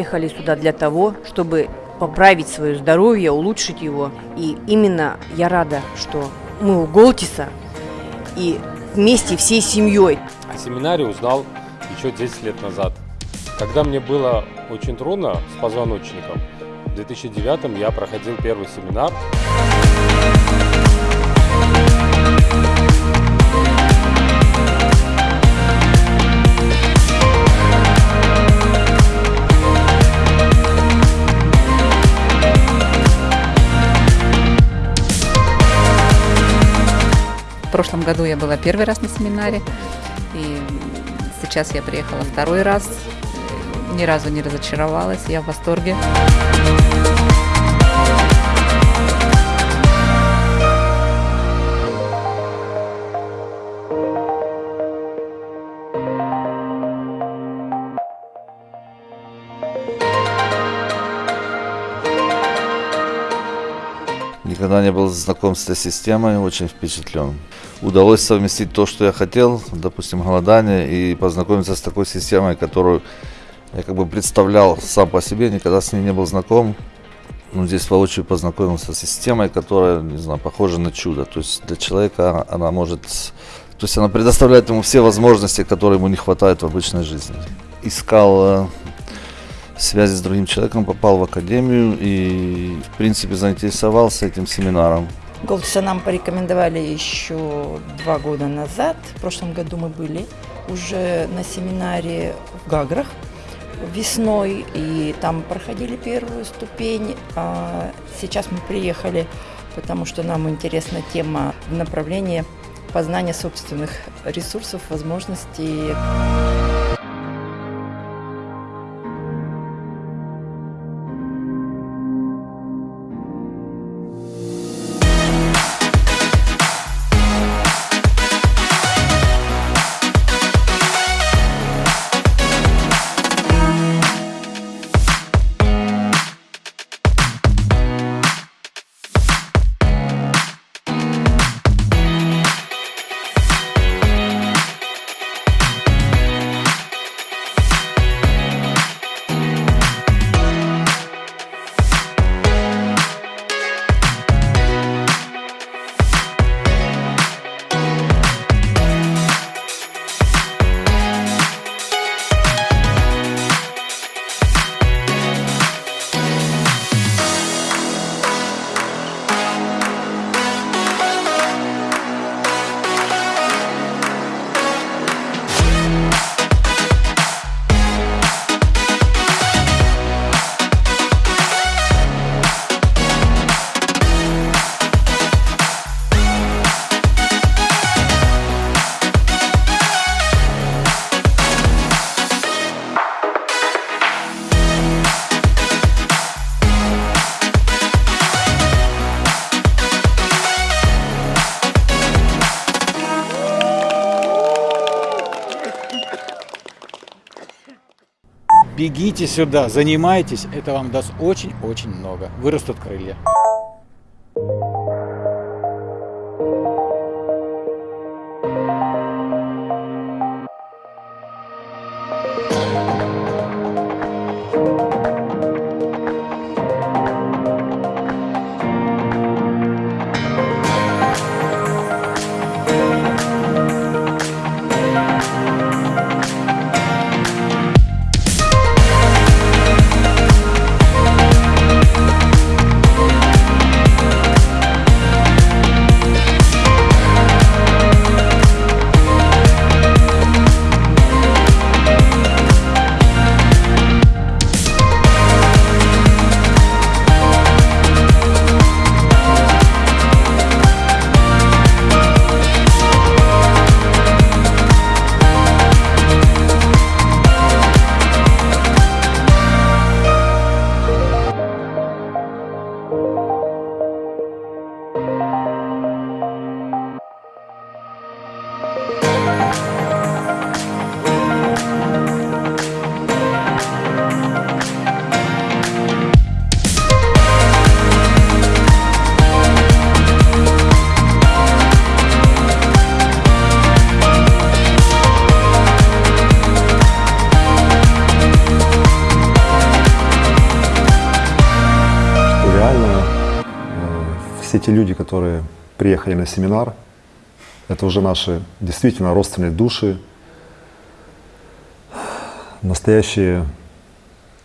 приехали сюда для того, чтобы поправить свое здоровье, улучшить его. И именно я рада, что мы у Голтиса и вместе всей семьей. О семинаре узнал еще 10 лет назад. Когда мне было очень трудно с позвоночником, в 2009 я проходил первый семинар. В прошлом году я была первый раз на семинаре, и сейчас я приехала второй раз. Ни разу не разочаровалась, я в восторге. Никогда не был знаком с этой системой, очень впечатлен. Удалось совместить то, что я хотел, допустим, голодание, и познакомиться с такой системой, которую я как бы представлял сам по себе, никогда с ней не был знаком. Ну, здесь воочию познакомился с системой, которая, не знаю, похожа на чудо. То есть для человека она может... То есть она предоставляет ему все возможности, которые ему не хватает в обычной жизни. Искал э, связи с другим человеком, попал в академию и, в принципе, заинтересовался этим семинаром. Голдса нам порекомендовали еще два года назад. В прошлом году мы были уже на семинаре в Гаграх весной, и там проходили первую ступень. А сейчас мы приехали, потому что нам интересна тема направления познания собственных ресурсов, возможностей. Бегите сюда, занимайтесь, это вам даст очень-очень много. Вырастут крылья. Все те люди, которые приехали на семинар, это уже наши действительно родственные души, настоящие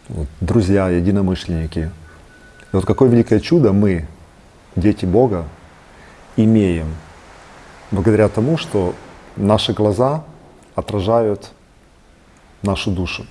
вот, друзья, единомышленники. И вот какое великое чудо мы, дети Бога, имеем благодаря тому, что наши глаза отражают нашу душу.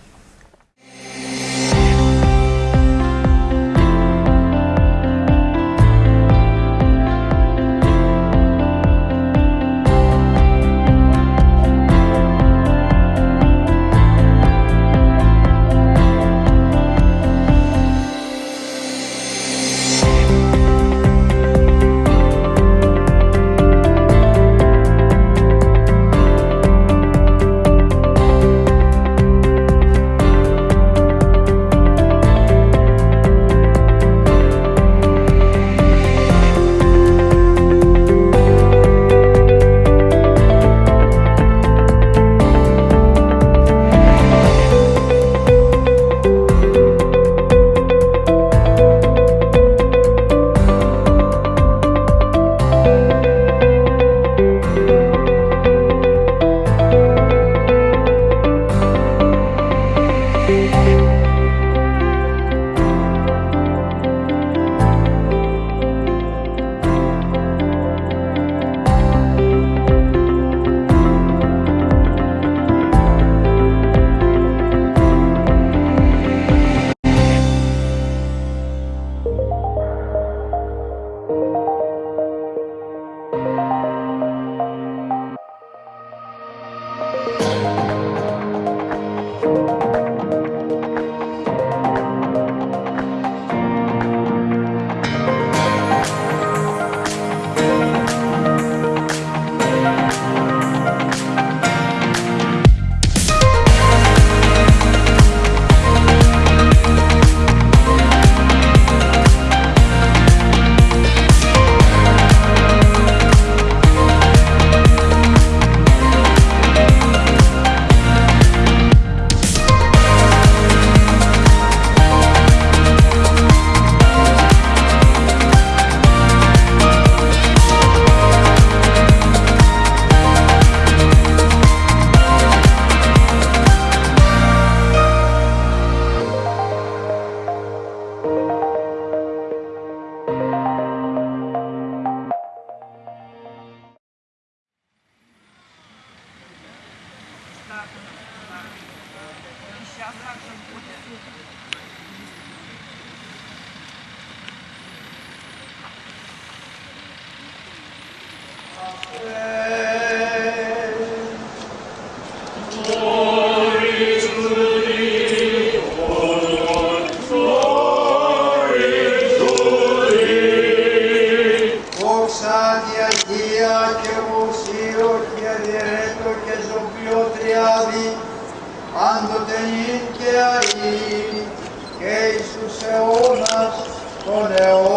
now